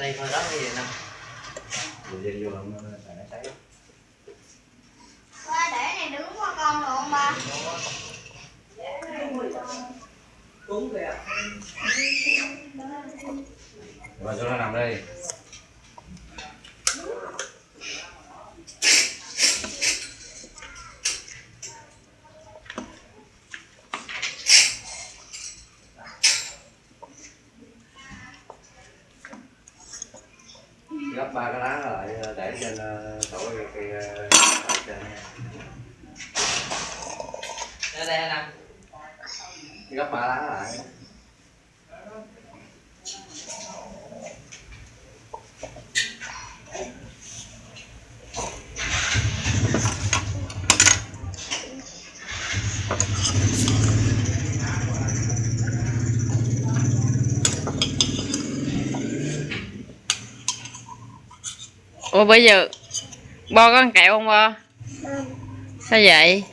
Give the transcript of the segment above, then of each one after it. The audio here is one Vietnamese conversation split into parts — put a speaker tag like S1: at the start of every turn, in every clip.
S1: đây thôi đó cái gì nè
S2: dây vô không? Tại nó cháy.
S3: Ba để này đứng qua con được không ba?
S1: Cúng kìa
S2: Rồi cho nó nằm đây gấp ba cái lá lại để trên ờ, chỗ cái cái ờ, trên
S1: đây đây nè
S2: gấp ba lá lại
S4: ủa bây giờ bo có ăn kẹo không bo? Sao vậy?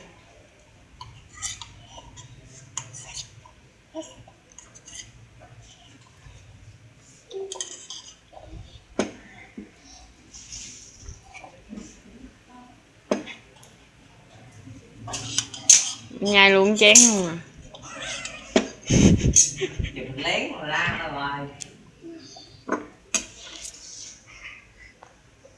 S4: Nhai luôn chén luôn à.
S1: Chụp lén mà la ra ngoài